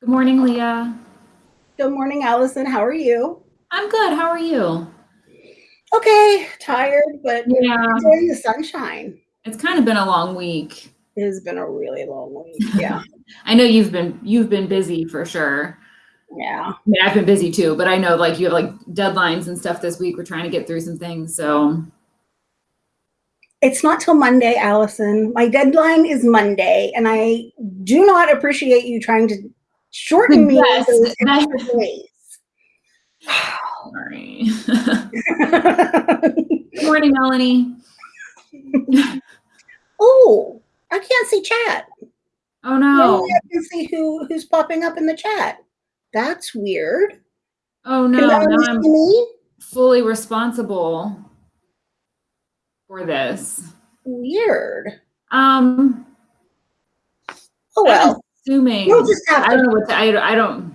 Good morning, Leah. Good morning, Allison. How are you? I'm good. How are you? Okay, tired, but Yeah. enjoying the sunshine. It's kind of been a long week. It has been a really long week. Yeah. I know you've been you've been busy for sure. yeah. I mean, I've been busy too, but I know like you have like deadlines and stuff this week. We're trying to get through some things. So It's not till Monday, Allison. My deadline is Monday, and I do not appreciate you trying to shorten me Yes, those extra days. sorry. Good morning, Melanie. oh, I can't see chat. Oh no. I can see who who's popping up in the chat. That's weird. Oh no. Now I'm me? fully responsible for this. Weird. Um Oh well. Assuming You'll just have I don't know what to, I, I don't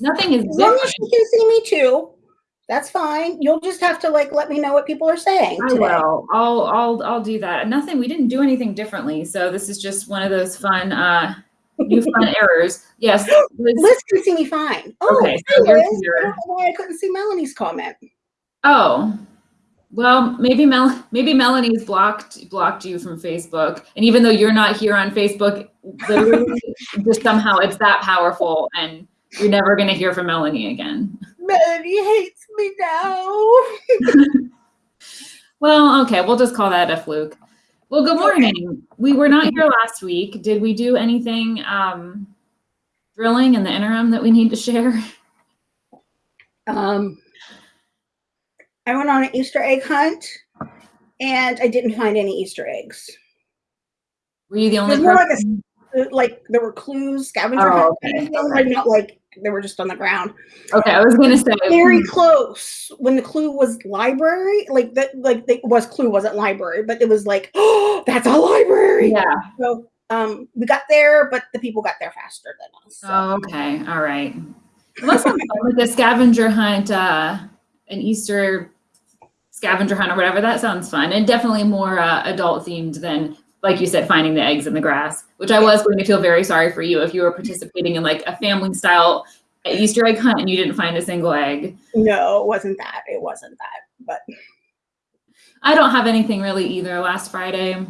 nothing is As long different. as you can see me too, that's fine. You'll just have to like let me know what people are saying I today. will. I'll I'll I'll do that. Nothing. We didn't do anything differently. So this is just one of those fun uh new fun errors. Yes. Liz- Liz can see me fine. Oh, Okay, so Liz. I don't know why I couldn't see Melanie's comment. Oh. Well, maybe Mel maybe Melanie's blocked blocked you from Facebook. And even though you're not here on Facebook, literally just somehow it's that powerful and you're never gonna hear from Melanie again. Melanie hates me now. Well, okay, we'll just call that a fluke. Well, good morning. We were not here last week. Did we do anything um, thrilling in the interim that we need to share? Um, I went on an Easter egg hunt, and I didn't find any Easter eggs. Were you the only more like a? Like there were clues, scavenger Oh, hunt, okay, kind of thing, okay. like not like they were just on the ground. Okay, I was gonna say. very close when the clue was library like that like it was clue wasn't library but it was like oh that's a library Yeah. so um we got there but the people got there faster than us so. Oh, okay. All right. Well, that sounds fun. Like a scavenger hunt, uh, an Easter scavenger hunt or whatever. That sounds fun and definitely more uh, adult themed than, like you said, finding the eggs in the grass. Which I was going to feel very sorry for you if you were participating in like a family style Easter egg hunt and you didn't find a single egg. no it wasn't that it wasn't that but I don't have anything really either. Last Friday,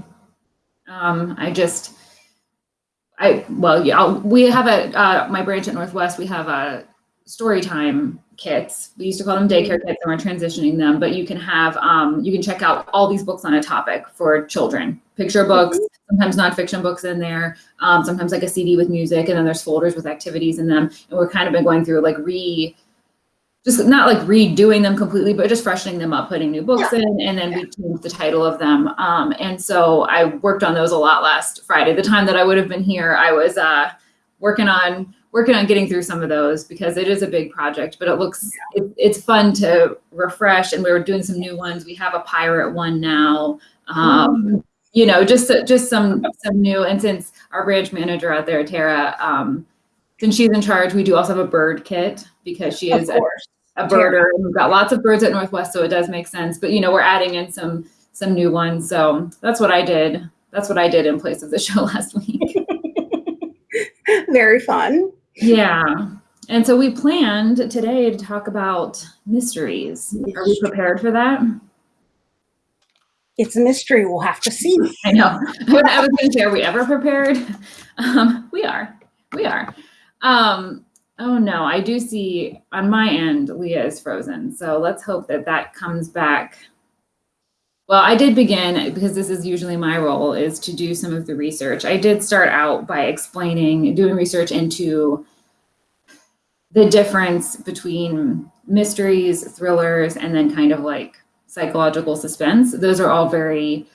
um, I just, I well, yeah, I'll, we have a uh, my branch at Northwest. We have a story time kits. We used to call them daycare kits, and we're transitioning them. But you can have, um, you can check out all these books on a topic for children. Picture books, sometimes nonfiction books in there, um, sometimes like a CD with music, and then there's folders with activities in them. And we're kind of been going through like re just not like redoing them completely, but just freshening them up, putting new books in, and then we changed the title of them. Um, and so I worked on those a lot last Friday. The time that I would have been here, I was uh, working on working on getting through some of those because it is a big project, but it looks it, it's fun to refresh. And we were doing some new ones. We have a pirate one now. Um, you know, just just some some new. And since our branch manager out there, Tara, um, since she's in charge, we do also have a bird kit because she is a, a birder. and We've got lots of birds at Northwest, so it does make sense. But you know, we're adding in some some new ones. So that's what I did. That's what I did in place of the show last week. very fun yeah. And so we planned today to talk about mysteries. Are we prepared for that? it's a mystery we'll have to see I know. I was going to say, are we ever prepared? Um, we are. We are. Um, oh no, I do see on my end, Leah is frozen. So let's hope that that comes back. Well, I did begin because this is usually my role is to do some of the research. I did start out by explaining, doing research into the difference between mysteries, thrillers, and then kind of like psychological suspense. Those are all very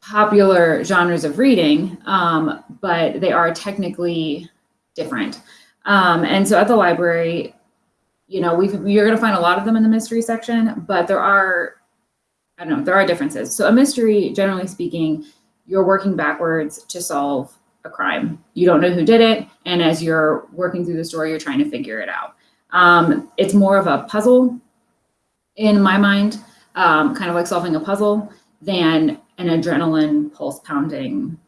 popular genres of reading, um, but they are technically different. Um, and so at the library, you know, we've, you're going to find a lot of them in the mystery section, but there are, I don't know, there are differences. So a mystery, generally speaking, you're working backwards to solve a crime. You don't know who did it, and as you're working through the story, you're trying to figure it out. Um, it's more of a puzzle in my mind, um, kind of like solving a puzzle, than an adrenaline pulse pounding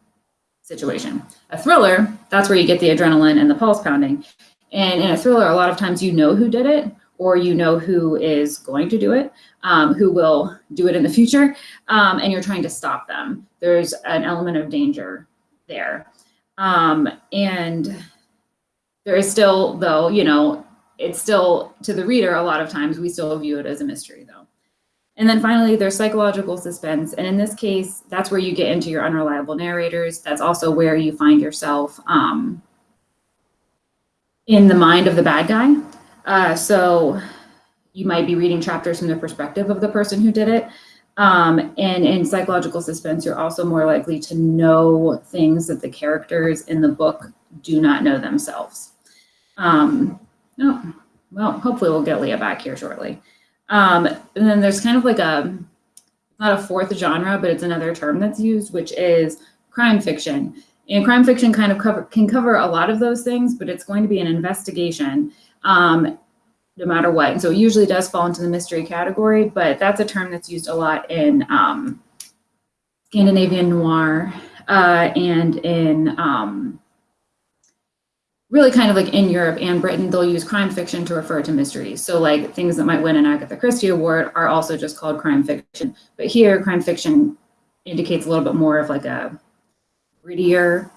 situation. A thriller, that's where you get the adrenaline and the pulse pounding. And in a thriller, a lot of times you know who did it, or you know who is going to do it, um, who will do it in the future, um, and you're trying to stop them. There's an element of danger there. Um, and there is still, though, you know, it's still to the reader, a lot of times we still view it as a mystery, though. And then finally, there's psychological suspense. And in this case, that's where you get into your unreliable narrators. That's also where you find yourself um, in the mind of the bad guy. Uh, so you might be reading chapters from the perspective of the person who did it. Um, and in psychological suspense, you're also more likely to know things that the characters in the book do not know themselves. Um, oh, well, hopefully we'll get Leah back here shortly. Um, and then there's kind of like a, not a fourth genre, but it's another term that's used, which is crime fiction. And crime fiction kind of cover, can cover a lot of those things, but it's going to be an investigation um, no matter what. And so it usually does fall into the mystery category, but that's a term that's used a lot in um, Scandinavian noir uh, and in um, really kind of like in Europe and Britain, they'll use crime fiction to refer to mysteries. So like things that might win an Agatha Christie award are also just called crime fiction. But here, crime fiction indicates a little bit more of like a grittier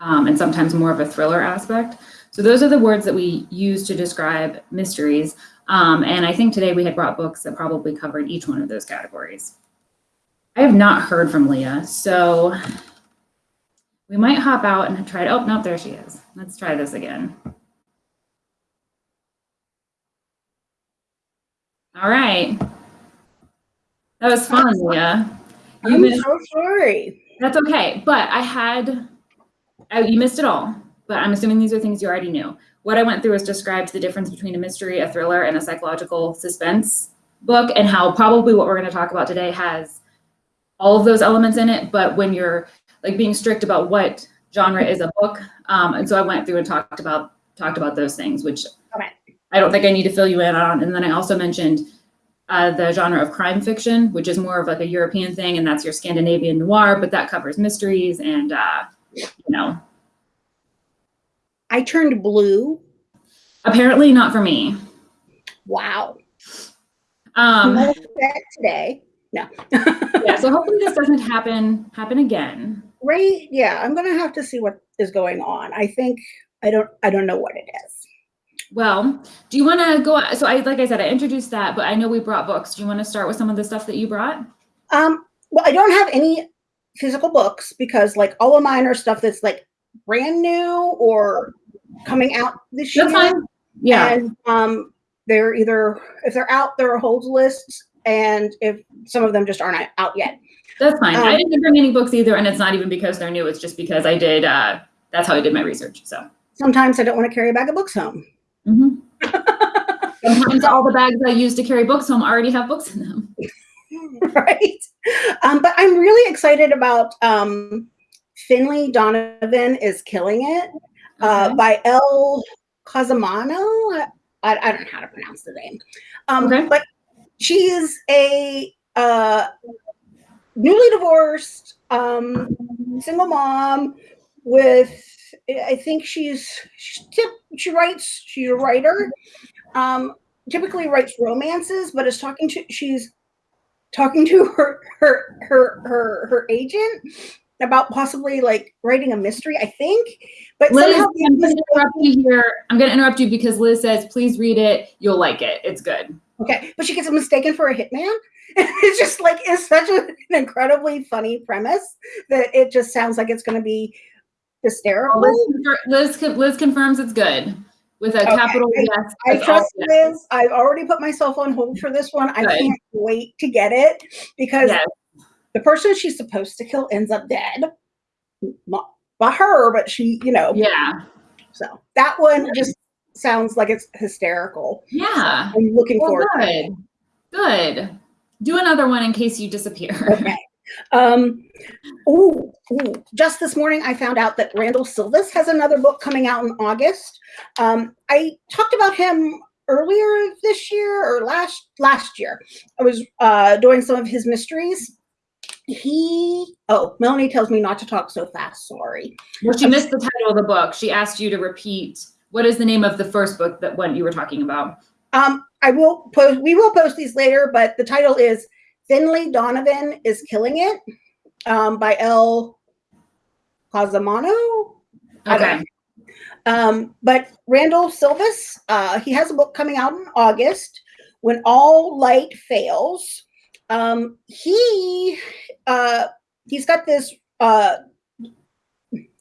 um, and sometimes more of a thriller aspect. So those are the words that we use to describe mysteries. Um, and I think today we had brought books that probably covered each one of those categories. I have not heard from Leah, so we might hop out and try to, oh, no, there she is. Let's try this again. All right. That was fun, Leah. You I'm missed, so sorry. that's okay, but I had, oh, you missed it all, but I'm assuming these are things you already knew. What I went through was described the difference between a mystery, a thriller, and a psychological suspense book, and how probably what we're going to talk about today has all of those elements in it, but when you're like being strict about what genre is a book. Um, and so I went through and talked about talked about those things, which Okay. I don't think I need to fill you in on. And then I also mentioned uh, the genre of crime fiction, which is more of like a European thing, and that's your Scandinavian noir, but that covers mysteries and uh, you know, I turned blue. apparently not for me. Wow. Um, today. No. yeah, so hopefully this doesn't happen happen again. right. Yeah, I'm gonna have to see what is going on. I think I don't. I don't know what it is. Well, do you want to go? So I, like I said, I introduced that, but I know we brought books. Do you want to start with some of the stuff that you brought? Um. Well, I don't have any physical books because, like, all of mine are stuff that's like brand new or coming out this year. That's year. fine. Yeah. And um, they're either if they're out, there are holds lists, and if some of them just aren't out yet. That's fine. I Um, didn't bring any books either, and it's not even because they're new. It's just because I did. Uh, that's how I did my research. So Sometimes I don't want to carry a bag of books home. Mhm. sometimes all the bags I use to carry books home already have books in them. right? Um, but I'm really excited about um, Finlay Donovan is killing it uh, Okay. by Elle Cosimano. I, I don't know how to pronounce the name, um, Okay. but she is a uh, newly divorced um, single mom with. I think she's she, tip, she writes. She's a writer. Um, typically writes romances, but is talking to she's talking to her her her her her agent about possibly like writing a mystery. I think, but Liz, somehow I'm going to interrupt you here. I'm going to interrupt you because Liz says, "Please read it. You'll like it. It's good." okay, but she gets mistaken for a hitman. it's just like it's such an incredibly funny premise that it just sounds like it's going to be hysterical. Liz, Liz, Liz confirms it's good with a Okay. capital I- yes. I trust. Liz. I've already put myself on hold for this one. I can't wait to get it because Yes. The person she's supposed to kill ends up dead. Not by her, but she, you know. Yeah. So that one just sounds like it's hysterical. Yeah. I'm looking Well, forward to it. good. Good. Do another one in case you disappear. Okay. Um, ooh, ooh, just this morning I found out that Randall Silvis has another book coming out in August. Um, I talked about him earlier this year or last last year. I was uh, doing some of his mysteries, he oh melanie tells me not to talk so fast sorry Well, she missed the title of the book. She asked you to repeat. What is the name of the first book that one you were talking about? um i will post we will post these later but the title is finlay donovan is killing it um by Elle Cosimano. Okay. Um, but Randall Silvis, uh, he has a book coming out in August, When All Light Fails. Um, he uh, he's got this uh,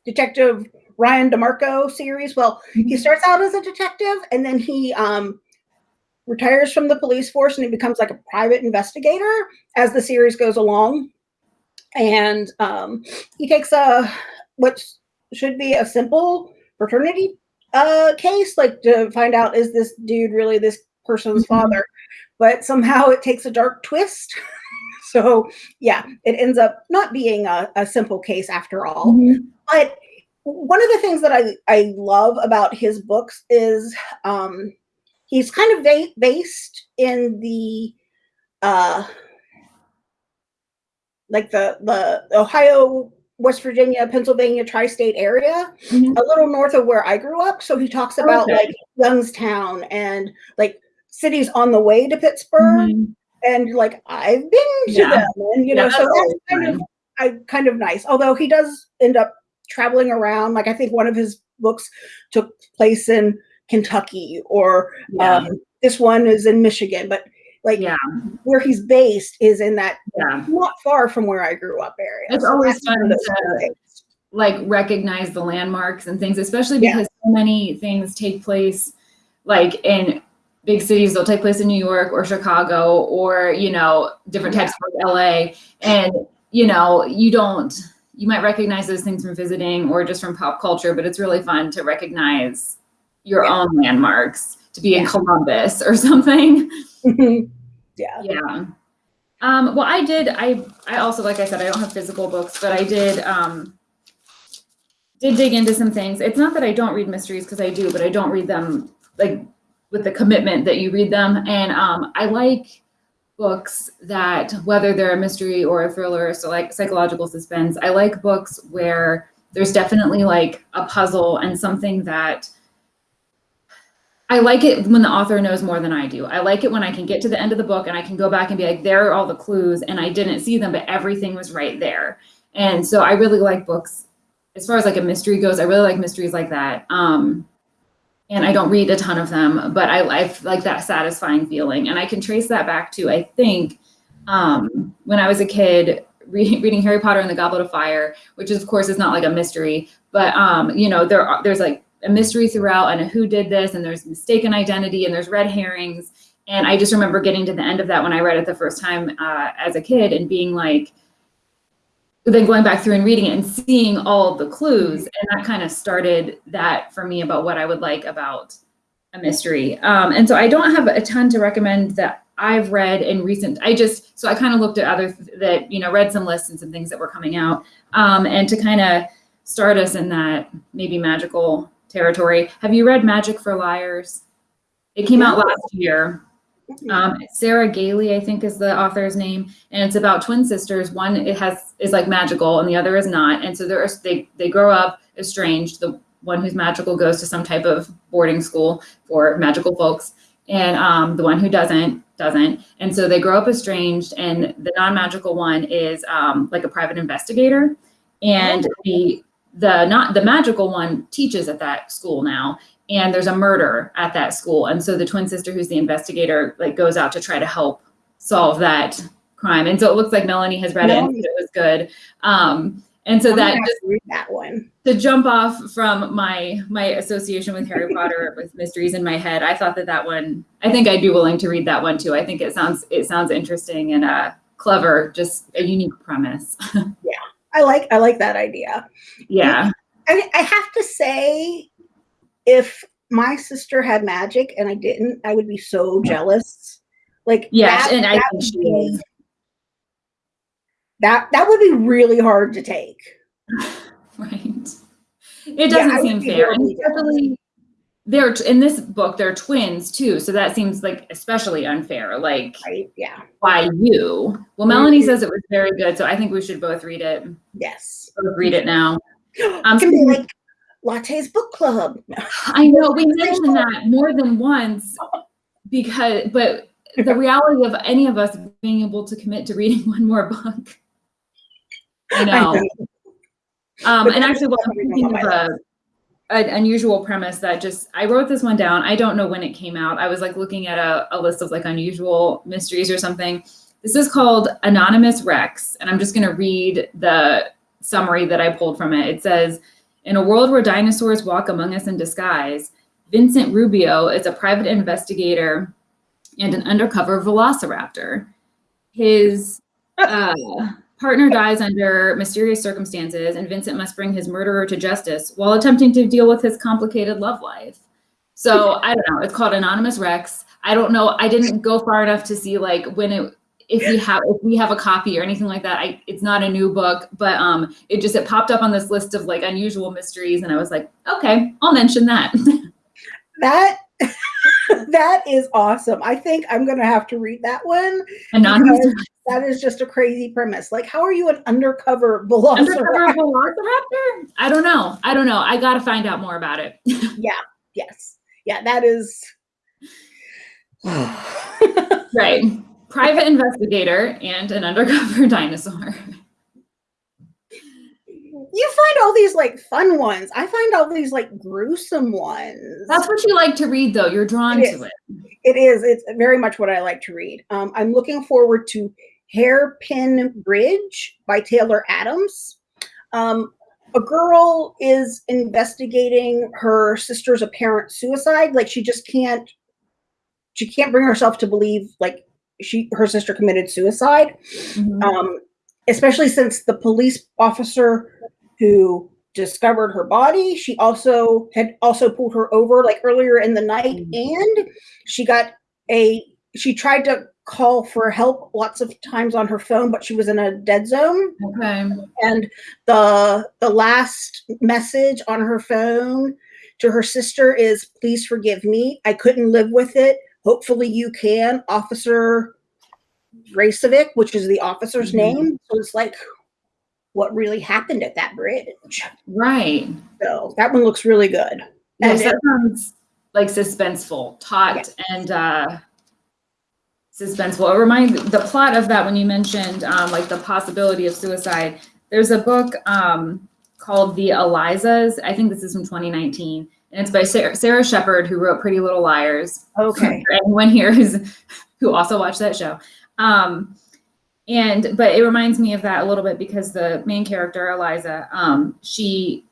detective Ryan DeMarco series. Well, he starts out as a detective and then he um, retires from the police force and he becomes like a private investigator as the series goes along. And um, he takes a what should be a simple fraternity uh, case, like to find out is this dude really this person's Mhm. father? But somehow it takes a dark twist. so yeah, it ends up not being a, a simple case after all Mhm. but one of the things that I, I love about his books is um, he's kind of ba- based in the uh, like the the Ohio, West Virginia, Pennsylvania tri-state area, Mhm. a little north of where I grew up. So he talks about Okay. like Youngstown and like cities on the way to Pittsburgh, Mhm. and like I've been to Yeah. them, and you Yeah, know, so that's kind of. I kind of nice. Although he does end up traveling around. Like I think one of his books took place in Kentucky, or Yeah. um, this one is in Michigan. But like Yeah. where he's based is in that Yeah. not far from where I grew up area. It's So always that's one of fun to- like recognize the landmarks and things, especially Yeah. because so many things take place like in big cities. They'll take place in New York or Chicago or, you know, different types of LA. And, you know, you don't, you might recognize those things from visiting or just from pop culture, but it's really fun to recognize your Yeah. own landmarks to be in Columbus or something. yeah. Yeah. Um, well, I did. I I also, like I said, I don't have physical books, but I did um, did dig into some things. It's not that I don't read mysteries because I do, but I don't read them like with the commitment that you read them. And um, I like books that, whether they're a mystery or a thriller, so like psychological suspense. I like books where there's definitely like a puzzle and something that I like it when the author knows more than I do. I like it when I can get to the end of the book and I can go back and be like, there are all the clues, and I didn't see them, but everything was right there. And so I really like books, as far as like a mystery goes, I really like mysteries like that. Um, and I don't read a ton of them, but I, I like that satisfying feeling. And I can trace that back to, I think, um, when I was a kid, re- reading Harry Potter and the Goblet of Fire, which is, of course is not like a mystery, but um, you know, there are, there's like a mystery throughout and a who did this and there's mistaken identity and there's red herrings and i just remember getting to the end of that when i read it the first time uh, as a kid and being like then going back through and reading it and seeing all the clues and that kind of started that for me about what i would like about a mystery um, and so i don't have a ton to recommend that i've read in recent i just so i kind of looked at other that you know read some lists and some things that were coming out um, and to kind of start us in that maybe magical territory. Have you read Magic for Liars? It came out last year. Um, Sarah Gailey, I think, is the author's name, and it's about twin sisters. One it has is like magical, and the other is not. And so they're they they grow up estranged. The one who's magical goes to some type of boarding school for magical folks, and um, the one who doesn't doesn't. And so they grow up estranged, and the non-magical one is um, like a private investigator, and the the not the magical one teaches at that school now and there's a murder at that school and so the twin sister who's the investigator like goes out to try to help solve that crime and so it looks like melanie has read it and Melanie. said it was good um and so I'm that just read that one. to jump off from my my association with harry potter with mysteries in my head i thought that that one i think i'd be willing to read that one too i think it sounds it sounds interesting and uh clever just a unique premise yeah, I like I like that idea. yeah I, I have to say, if my sister had magic and I didn't, I would be so mm. jealous. Like Yes, that, and I that think would be-. That that would be really hard to take. Right. It doesn't would seem fair. And really especially they're in this book they're twins too so that seems like especially unfair like Right? Yeah. why you well melanie mm-hmm. says it was very good so i think we should both read it Yes. both read it now um, can be like Latte's book club. i know we mentioned that more than once because but the reality of any of us being able to commit to reading one more book i know um and actually well, i'm thinking of a an unusual premise that just I wrote this one down. I don't know when it came out. I was like looking at a, a list of like unusual mysteries or something. This is called Anonymous Rex, and I'm just gonna read the summary that I pulled from it. It says, in a world where dinosaurs walk among us in disguise, Vincent Rubio is a private investigator and an undercover velociraptor. His uh, partner dies under mysterious circumstances, and Vincent must bring his murderer to justice while attempting to deal with his complicated love life. So I don't know. It's called Anonymous Rex. I don't know. I didn't go far enough to see like when it if we have if we have a copy or anything like that. I it's not a new book, but um it just it popped up on this list of like unusual mysteries, and I was like, okay, I'll mention that. That that is awesome. I think I'm gonna have to read that one. Anonymous that is just a crazy premise. Like, how are you an undercover velociraptor? Undercover Velociraptor? I don't know. I don't know. I got to find out more about it. Yeah yes. Yeah, that is. right. Private investigator and an undercover dinosaur. you find all these like fun ones. I find all these like gruesome ones. That's what you like to read, though. You're drawn It to it. it is. It's very much what I like to read. Um, I'm looking forward to Hairpin Bridge by Taylor Adams. Um, a girl is investigating her sister's apparent suicide. Like she just can't, she can't bring herself to believe like she her sister committed suicide. Mhm. um, especially since the police officer who discovered her body she also had also pulled her over like earlier in the night and she got a she tried to call for help lots of times on her phone but she was in a dead zone Okay. and the the last message on her phone to her sister is please forgive me i couldn't live with it hopefully you can officer Racevic, which is the officer's Mhm. name so it's like what really happened at that bridge Right. so that one looks really good Yes, And that sounds like suspenseful, taut, and uh, suspenseful. It reminds the plot of that when you mentioned um, like the possibility of suicide. There's a book um, called The Elizas. I think this is from 2019, and it's by Sara, Sara Shepard, who wrote Pretty Little Liars. okay anyone here who's who also watched that show. Um, and but it reminds me of that a little bit because the main character Eliza, um, she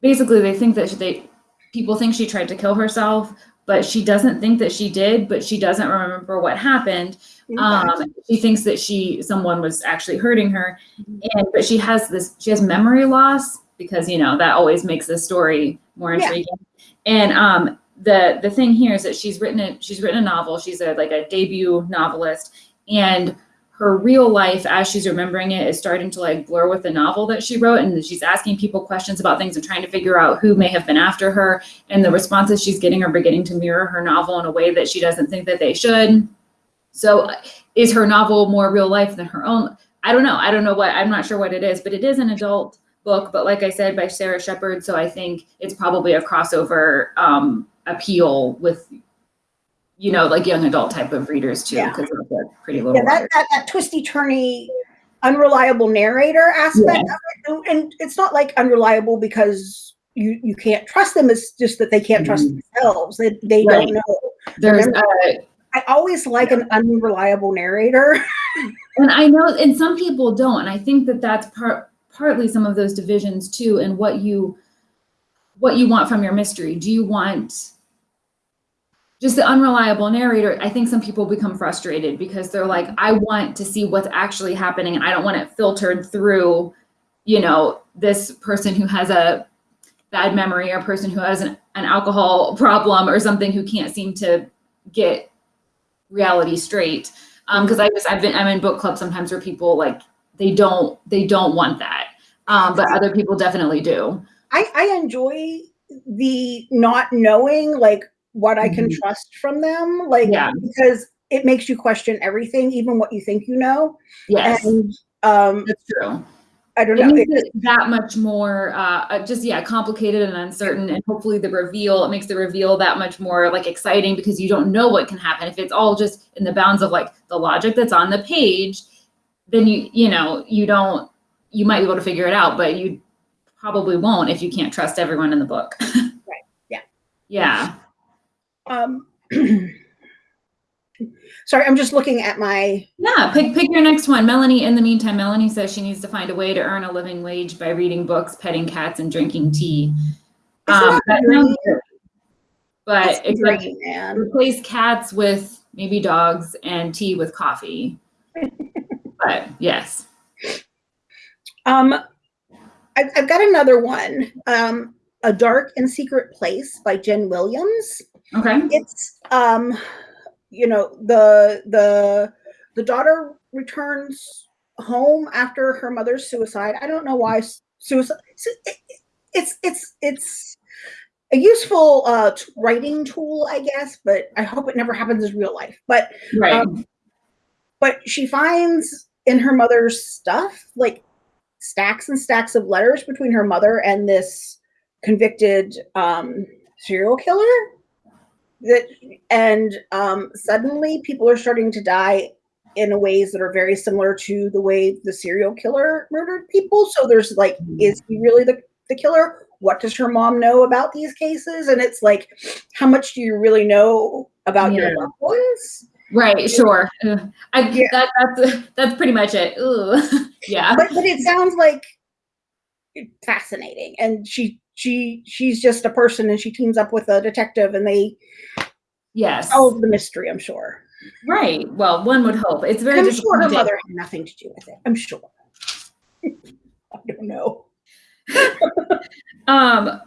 basically they think that they people think she tried to kill herself, but she doesn't think that she did. But she doesn't remember what happened. Um, she thinks that she someone was actually hurting her, and but she has this she has memory loss because you know that always makes the story more Yeah. intriguing. And um, the the thing here is that she's written a she's written a novel. She's a like a debut novelist, and her real life as she's remembering it is starting to like blur with the novel that she wrote and she's asking people questions about things and trying to figure out who may have been after her and the responses she's getting are beginning to mirror her novel in a way that she doesn't think that they should so is her novel more real life than her own i don't know i don't know what i'm not sure what it is but it is an adult book but like i said by sara shepard so i think it's probably a crossover um, appeal with you know like young adult type of readers too Yeah. because of the pretty little yeah that, that that twisty turny unreliable narrator aspect of it and it's not like unreliable because you you can't trust them it's just that they can't trust themselves they, they Right. don't know. There's Remember- i always like an unreliable narrator. And i know and some people don't and i think that that's part partly some of those divisions too and what you what you want from your mystery. Do you want just the unreliable narrator? I think some people become frustrated because they're like i want to see what's actually happening. And i don't want it filtered through you know this person who has a bad memory or a person who has an, an alcohol problem or something who can't seem to get reality straight. Um because i just i've been i'm in book club sometimes where people like they don't they don't want that um but other people definitely do I, I enjoy the not knowing like what I can Mhm. trust from them, like Yeah. because it makes you question everything, even what you think you know. Yes, And um, that's true. I don't It know. makes it- it that much more, uh, uh, just yeah, complicated and uncertain, and hopefully the reveal it makes the reveal that much more like exciting because you don't know what can happen. If it's all just in the bounds of like the logic that's on the page, then you you know you don't you might be able to figure it out, but you probably won't if you can't trust everyone in the book. Right, yeah. Yeah. um, sorry, I'm just looking at my. Yeah, pick pick your next one. Melanie, in the meantime, Melanie says she needs to find a way to earn a living wage by reading books, petting cats, and drinking tea. Um, that that the dream? sounds good. But except man. replace cats with maybe dogs and tea with coffee. but yes. Um, I've, I've got another one. Um, A Dark and Secret Place by Jen Williams. Okay. It's um, you know, the the the daughter returns home after her mother's suicide. I don't know why suicide. It's it's it's a useful uh, writing tool, I guess, but I hope it never happens in real life. But Right. um, but she finds in her mother's stuff like stacks and stacks of letters between her mother and this convicted um, serial killer that and um, suddenly people are starting to die in ways that are very similar to the way the serial killer murdered people. So there's like is he really the, the killer? What does her mom know about these cases? And it's like how much do you really know about Yeah. your loved ones right. Sure. I, Yeah. that, that's that's pretty much it. Ugh. yeah. but but it sounds like fascinating and she she she's just a person and she teams up with a detective and they Yes. solve the mystery i'm sure Right. Well, one would hope. It's very i'm sure her mother had nothing to do with it i'm sure i don't know Um,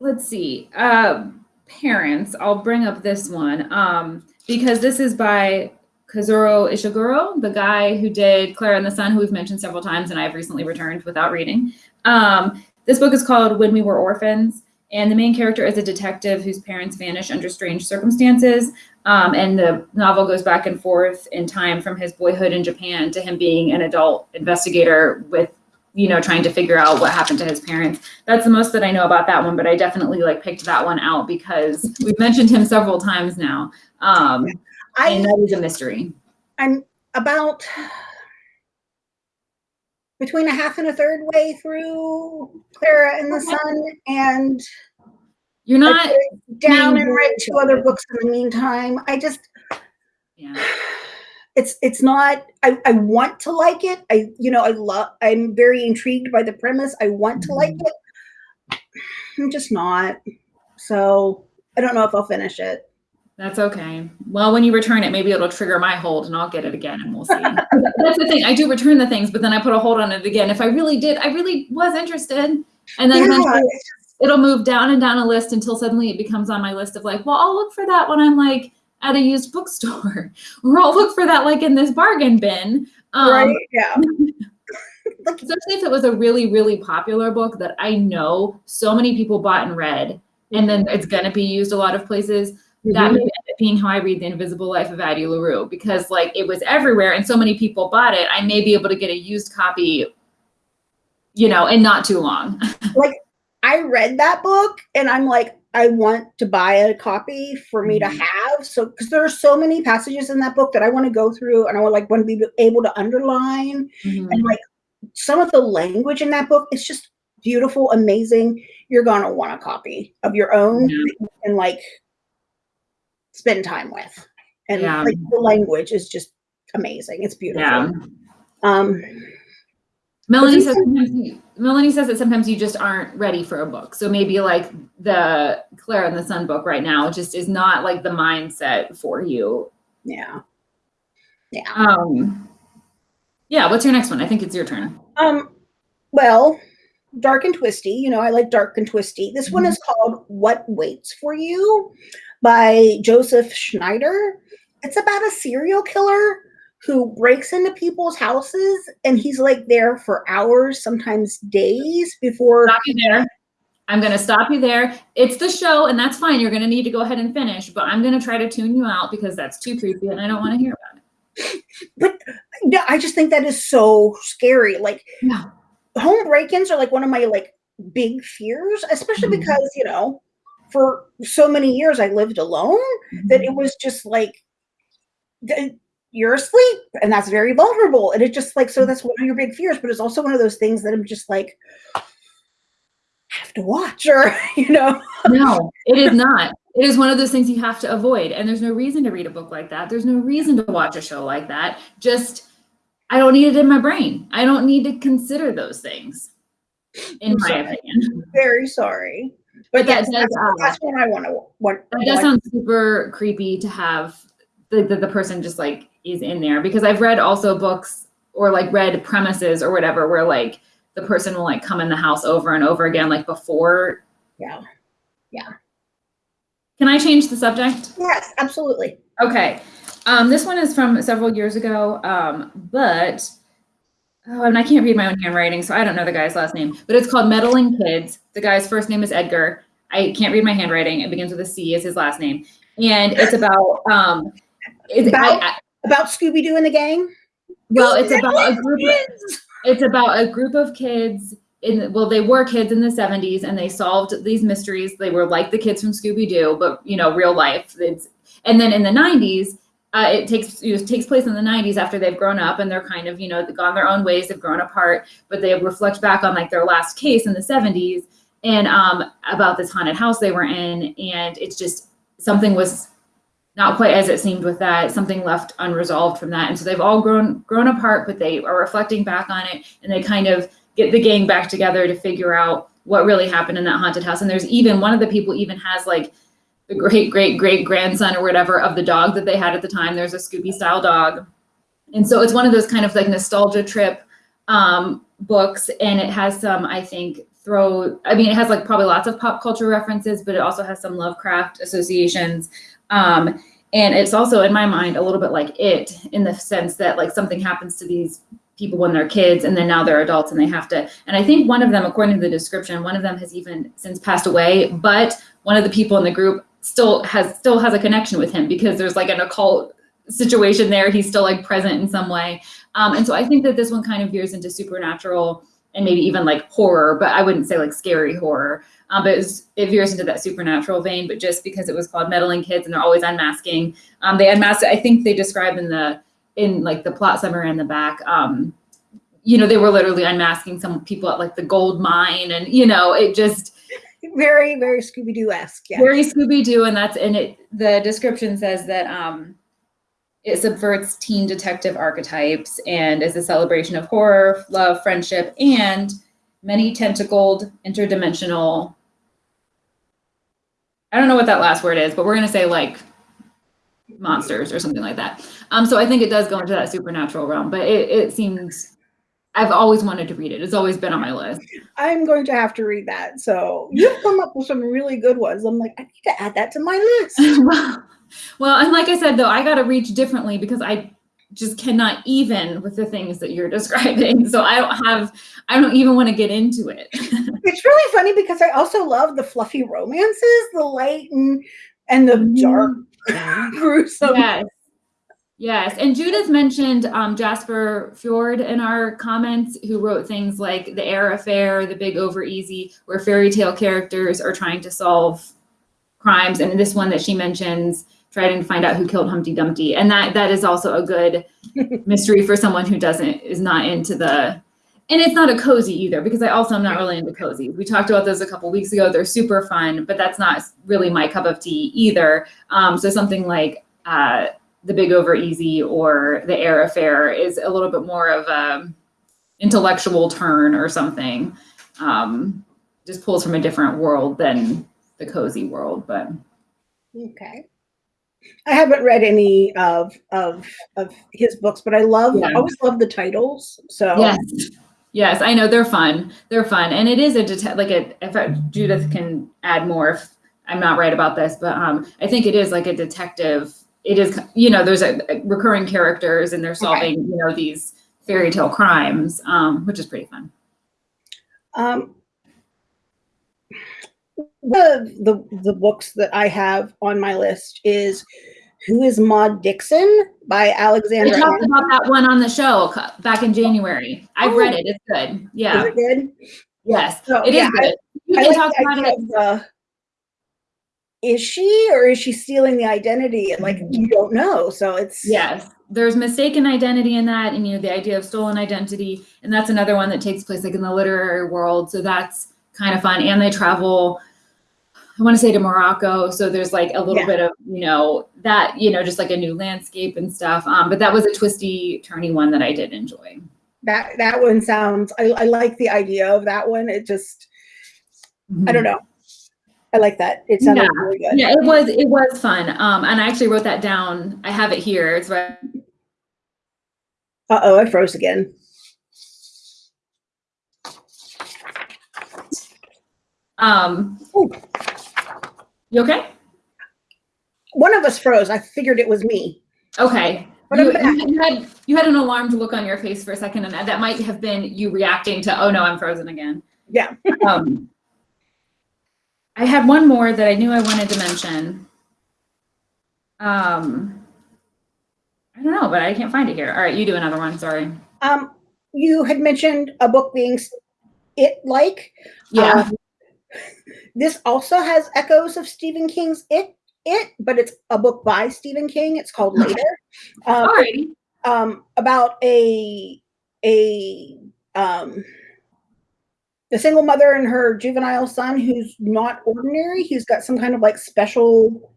let's see. Uh, parents. I'll bring up this one. Um, because this is by Kazuo Ishiguro, the guy who did Clara and the Sun, who we've mentioned several times, and I've recently returned without reading. Um, this book is called When We Were Orphans, and the main character is a detective whose parents vanish under strange circumstances. Um, and the novel goes back and forth in time from his boyhood in Japan to him being an adult investigator with, you know, trying to figure out what happened to his parents. That's the most that I know about that one, but I definitely like picked that one out because we've mentioned him several times now. Um, and i that is a mystery. i'm about between a half and a third way through clara and the sun and You're not, down and read very two other books in the meantime. I just yeah. it's it's not I, I want to like it. I you know i love i'm very intrigued by the premise. I want to like Mhm. it. I'm just not. So i don't know if i'll finish it That's okay. Well, when you return it, maybe it'll trigger my hold and I'll get it again and we'll see. That's the thing. I do return the things, but then I put a hold on it again. If I really did, I really was interested. And then yeah, eventually it's just- it'll move down and down a list until suddenly it becomes on my list of like, well, I'll look for that when I'm like at a used bookstore, or I'll look for that like in this bargain bin. Um, right yeah especially if it was a really, really popular book that I know so many people bought and read, and then it's going to be used a lot of places. That Mhm. may end up being how I read The Invisible Life of Addie LaRue because, like, it was everywhere and so many people bought it. I may be able to get a used copy, you know, in not too long. Like I read that book and i'm like i want to buy a copy for me to Mhm. have so because there are so many passages in that book that i want to go through and i would like want to be able to underline and like some of the language in that book is just beautiful amazing you're gonna want a copy of your own Yeah. and like spend time with and Yeah. like the language is just amazing it's beautiful Yeah. um Melanie says you, Melanie says that sometimes you just aren't ready for a book. So maybe like the Clara and the Sun book right now just is not like the mindset for you. yeah yeah Um yeah, what's your next one? I think it's your turn. um well dark and twisty you know i like dark and twisty this one Mhm. is called what waits for you by joseph schneider it's about a serial killer who breaks into people's houses and he's like there for hours sometimes days before Stop you there. I'm going to stop you there. It's the show, and that's fine. You're going to need to go ahead and finish, but I'm going to try to tune you out because that's too creepy and I don't want to hear about it. But yeah, I just think that is so scary. Like Yeah. home break-ins are like one of my like big fears, especially Mhm. because, you know, for so many years I lived alone mm-hmm. that it was just like you're asleep and that's very vulnerable. And it just like so mm-hmm. that's one of your big fears, but it's also one of those things that I'm just like have to watch or you know. No, it is not. It is one of those things you have to avoid. And there's no reason to read a book like that. There's no reason to watch a show like that. Just, I don't need it in my brain. I don't need to consider those things, in I'm my sorry. opinion. Very sorry. But that does, that's, uh, that's what I want to what That does sound super creepy to have the, the, the person just like is in there because I've read also books or like read premises or whatever where like the person will like come in the house over and over again, like before. Yeah. Yeah. Can I change the subject? Yes, absolutely. Okay. Um, this one is from several years ago, um, but oh, and I can't read my own handwriting, so I don't know the guy's last name. But it's called Meddling Kids. The guy's first name is Edgar. I can't read my handwriting. It begins with a C. Is his last name, and it's about um, it's, About- I, I, About Scooby Doo and the gang. well, it's about a group. Kids! It's about a group of kids in well, they were kids in the 70s and they solved these mysteries. They were like the kids from Scooby Doo, but you know, real life. It's and then in the 90s, uh, it takes you know, takes place in the 90s after they've grown up and they're kind of you know gone their own ways, they've grown apart, but they reflect back on like their last case in the 70s and um, about this haunted house they were in, and it's just something was not quite as it seemed with that something left unresolved from that. And so they've all grown grown apart but they are reflecting back on it and they kind of get the gang back together to figure out what really happened in that haunted house. And there's even one of the people even has like the great great great grandson or whatever of the dog that they had at the time. There's a scooby style dog. And so it's one of those kind of like nostalgia trip um, books. And it has some i think throw i mean it has like probably lots of pop culture references but it also has some lovecraft associations. Um, and it's also in my mind a little bit like it in the sense that like something happens to these people when they're kids and then now they're adults and they have to and i think one of them according to the description one of them has even since passed away. But one of the people in the group still has still has a connection with him because there's like an occult situation there he's still like present in some way um, and so i think that this one kind of veers into supernatural and maybe even like horror but i wouldn't say like scary horror um, but it, was, it veers into that supernatural vein. But just because it was called meddling kids and they're always unmasking, um, they unmasked. I think they describe in the in like the plot summary in the back. Um, you know, they were literally unmasking some people at like the gold mine, and you know, it just Very, very Scooby Doo esque. Yeah. very Scooby Doo, and that's and it. The description says that um, it subverts teen detective archetypes and is a celebration of horror, love, friendship, and many tentacled, interdimensional. I don't know what that last word is, but we're gonna say like monsters or something like that. Um, so I think it does go into that supernatural realm, but it, it seems I've always wanted to read it. It's always been on my list. I'm going to have to read that. So you've come up with some really good ones. I'm like, I need to add that to my list. well, well, and like I said, though, I got to reach differently because I just cannot even with the things that you're describing. So I don't have, I don't even want to get into it. It's really funny because I also love the fluffy romances, the light and and the mm-hmm. dark, gruesome. yes. Yes. And Judith mentioned um, Jasper Fforde in our comments, who wrote things like The Eyre Affair, The Big Over Easy, where fairy tale characters are trying to solve crimes. And this one that she mentions, trying to find out who killed Humpty Dumpty. And that that is also a good mystery for someone who doesn't is not into the and it's not a cozy either because I also am not really into cozy. We talked about those a couple weeks ago. They're super fun, but that's not really my cup of tea either. Um, so something like uh, the Big Over Easy or the Eyre Affair is a little bit more of a intellectual turn or something. Um, just pulls from a different world than the cozy world, but Okay. I haven't read any of of of his books, but I love Yeah. I always love the titles. So Yes. Yes, I know they're fun. They're fun, and it is a det- like a. If I, Judith can add more, if I'm not right about this, but um, I think it is like a detective. It is, you know, there's a, a recurring characters, and they're solving, you know, these fairy tale crimes, um, which is pretty fun. um one of the the books that I have on my list is "Who Is Maud Dixon" by I Alexandra. talked about that one on the show back in January. I've Oh. read it. It's good. Is Yeah. it good? Yes. So, It is yeah, I- good. You I can like talk about it. of the- is she or is she stealing the identity? And like you don't know. So it's Yes. There's mistaken identity in that, and you know, the idea of stolen identity. And that's another one that takes place like in the literary world. So that's kind of fun. And they travel, I want to say to Morocco. So there's like a little Yeah. bit of, you know, that, you know, just like a new landscape and stuff. Um, but that was a twisty, turny one that I did enjoy. that that one sounds I, I like the idea of that one. It just I don't know. I like that. It sounded Yeah. really good. Yeah, it was it was fun. Um, and I actually wrote that down. I have it here. It's right. Uh oh, I froze again. Um, Ooh. you okay? One of us froze. I figured it was me. Okay. You, you- you had you had an alarmed look on your face for a second, and that might have been you reacting to, oh no, I'm frozen again. Yeah. Um, I had one more that I knew I wanted to mention. Um, I don't know, but I can't find it here. All right, you do another one. Sorry. Um, you had mentioned a book being it like. Yeah. Um, this also has echoes of Stephen King's It, It, but it's a book by Stephen King. It's called Later. Um, um, about a a um, a single mother and her juvenile son who's not ordinary. He's got some kind of like special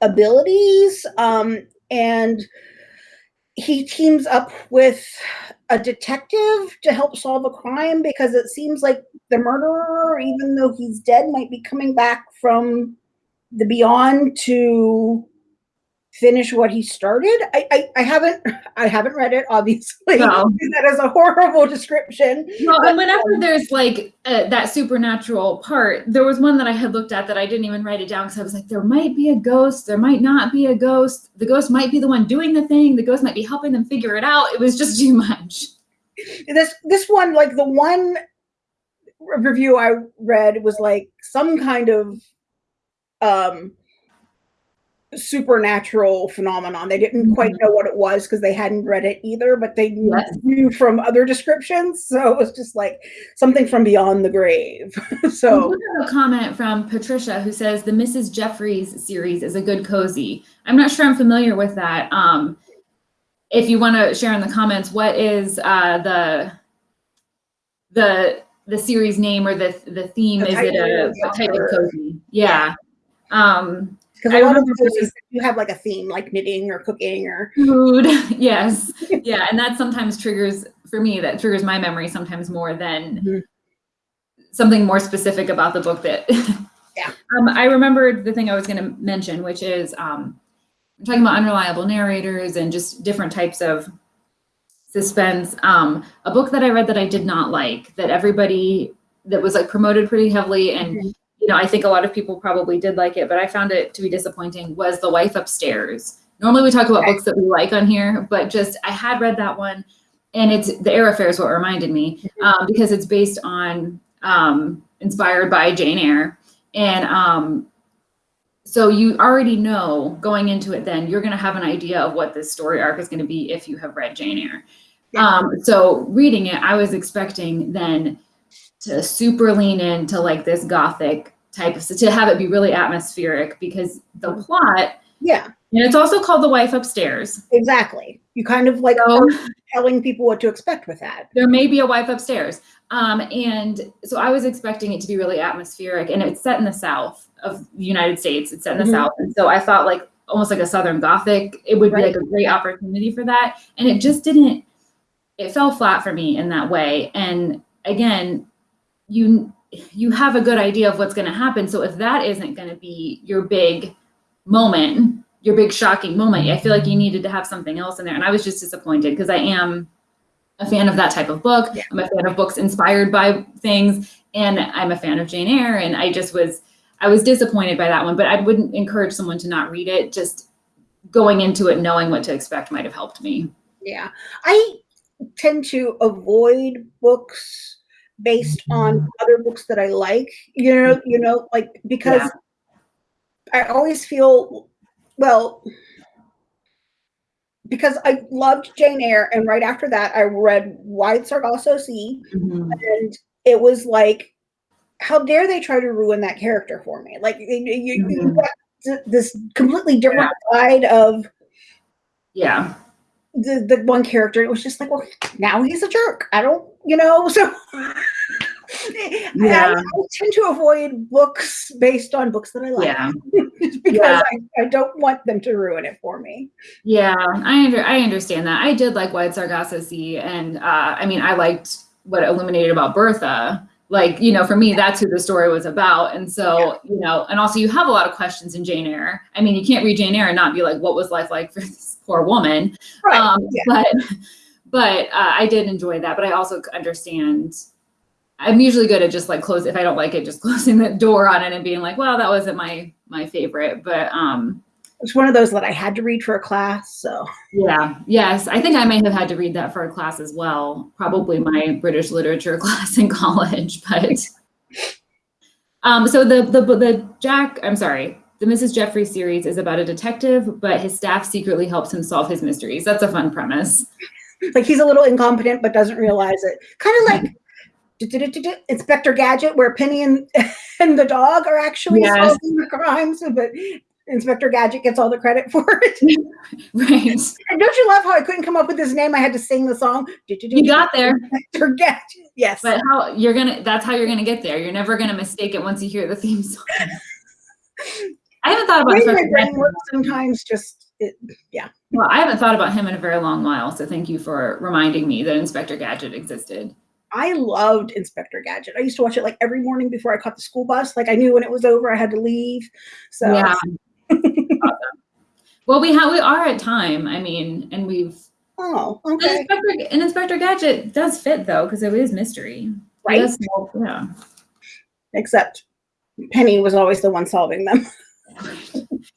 abilities, um, and he teams up with a detective to help solve a crime because it seems like the murderer, even though he's dead, might be coming back from the beyond to finish what he started. I I, I haven't I haven't read it, obviously. No. That is a horrible description. Well, and whenever there's like uh, that supernatural part, there was one that I had looked at that I didn't even write it down because I was like, there might be a ghost, there might not be a ghost. The ghost might be the one doing the thing. The ghost might be helping them figure it out. It was just too much. This this one, like the one review I read was like some kind of um supernatural phenomenon. They didn't quite know what it was because they hadn't read it either, but they knew- Yes. knew from other descriptions. So it was just like something from beyond the grave. So a comment from Patricia who says the Mrs. Jeffries series is a good cozy. I'm not sure I'm familiar with that. Um, if you want to share in the comments, what is uh, the the the series name or the the theme? The is it title, a type of cozy? Yeah. Um, because I a lot of remember those you have like a theme, like knitting or cooking or food. yes. Yeah, and that sometimes triggers for me. That triggers my memory sometimes more than Mhm. something more specific about the book that Yeah. um, i remembered the thing i was going to mention which is um, i'm talking about unreliable narrators and just different types of suspense um, a book that i read that i did not like that everybody that was like promoted pretty heavily and Mhm. You know i think a lot of people probably did like it but i found it to be disappointing was the wife upstairs normally we talk about books that we like on here but just i had read that one and it's the Eyre Affair is what reminded me um, because it's based on um, inspired by Jane Eyre. And um, so you already know going into it, then you're going to have an idea of what this story arc is going to be if you have read Jane Eyre. Yeah. Um, so reading it, I was expecting then to super lean into like this gothic type of to have it be really atmospheric because the plot yeah, and it's also called the wife upstairs exactly. You kind of like So- telling people what to expect with that. there may be a wife upstairs. Um, and so I was expecting it to be really atmospheric, and it's set in the South of the United States. It's set in the Mhm. South, and so I thought like almost like a Southern Gothic. It would Right. be like a great opportunity for that, and it just didn't. It fell flat for me in that way. And again, you you have a good idea of what's going to happen. So if that isn't going to be your big moment, your big shocking moment, I feel like you needed to have something else in there. And I was just disappointed because I am a fan of that type of book. Yeah. I'm a fan of books inspired by things, and I'm a fan of Jane Eyre. And I just was, I was disappointed by that one. But I wouldn't encourage someone to not read it. Just going into it knowing what to expect might have helped me. Yeah. I tend to avoid books based on other books that I like. You know, you know, like because Yeah. I always feel well because I loved Jane Eyre, and right after that, I read Wide Sargasso Sea, Mhm. and it was like, how dare they try to ruin that character for me? Like you, you, you got this completely different side of Yeah. The, the one character. It was just like, well, now he's a jerk. I don't, you know, so. Yeah. I, I tend to avoid books based on books that I like Yeah. because Yeah. I, I don't want them to ruin it for me. Yeah, I under I understand that. I did like Wide Sargasso Sea, and uh, I mean, I liked what illuminated about Bertha. Like, you know, for me, that's who the story was about. And so, you know, and also you have a lot of questions in Jane Eyre. I mean, you can't read Jane Eyre and not be like, what was life like for this poor woman? Right. Um, yeah. But, but uh, I did enjoy that. But I also understand. I'm usually good at just like close if I don't like it, just closing the door on it and being like, well, that wasn't my my favorite. But um, It's one of those that I had to read for a class. So yeah, yes. I think I may have had to read that for a class as well, probably my British literature class in college, but um so the the the Jack, I'm sorry, the Mrs. Jeffries series is about a detective, but his staff secretly helps him solve his mysteries. That's a fun premise. like he's a little incompetent but doesn't realize it. Kind of hmm. like Inspector Gadget, where Penny and, and the dog are actually Yes. solving the crimes, but Inspector Gadget gets all the credit for it. Right. And don't you love how I couldn't come up with his name? I had to sing the song. You got there, Inspector Gadget. Yes. but how you're gonna that's how you're gonna get there. You're never gonna mistake it once you hear the theme song. I haven't thought about way brain works sometimes just it, Well, I haven't thought about him in a very long while, so thank you for reminding me that Inspector Gadget existed. I loved Inspector Gadget. I used to watch it like every morning before I caught the school bus. Like I knew when it was over, I had to leave. So Yeah. Awesome. Well, we have we are at time. I mean, and we've oh, and okay. Inspector, and Inspector Gadget does fit though because it is mystery. Right. does yeah. Except Penny was always the one solving them.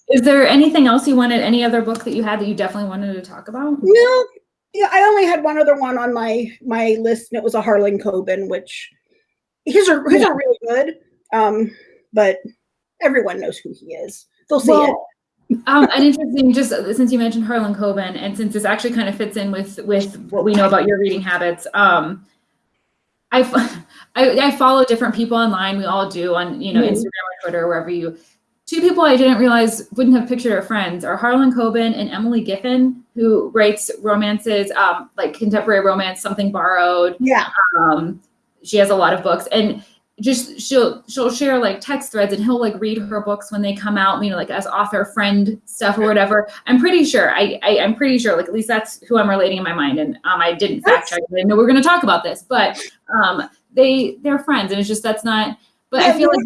Is there anything else you wanted? Any other book that you had that you definitely wanted to talk about? No, yeah, I only had one other one on my my list, and it was a Harlan Coben, which his are his Yeah. are really good. Um, but everyone knows who he is. They'll see it. Um, and interesting, just since you mentioned Harlan Coben, and since this actually kind of fits in with with what we know about your reading habits, um, I I follow different people online. We all do on you know Mhm. Instagram or Twitter, wherever you. Two people I didn't realize wouldn't have pictured are friends are Harlan Coben and Emily Giffin, who writes romances, um, like contemporary romance, something borrowed, Yeah, um she has a lot of books. And just she'll she'll share like text threads and he'll like read her books when they come out you know like as author friend stuff or whatever. I'm pretty sure i, I i'm pretty sure like at least that's who i'm relating in my mind. And um i didn't fact check i didn't know we are going to talk about this but um they they're friends and it's just that's not but Yeah, i feel like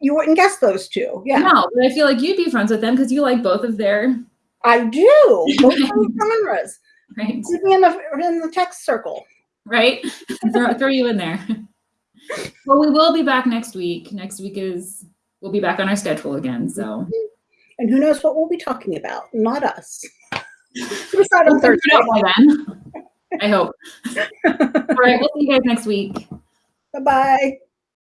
you wouldn't guess those two. Yeah, no but i feel like you'd be friends with them because you like both of their I do. Both of genres. right Keep me in the in the text circle. right? throw, throw you in there. Well, we will be back next week. Next week is we'll be back on our schedule again. So mm-hmm. And who knows what we'll be talking about? Not us. Decide on Thursday. by then. I hope. All right, we'll see you guys next week. Bye bye.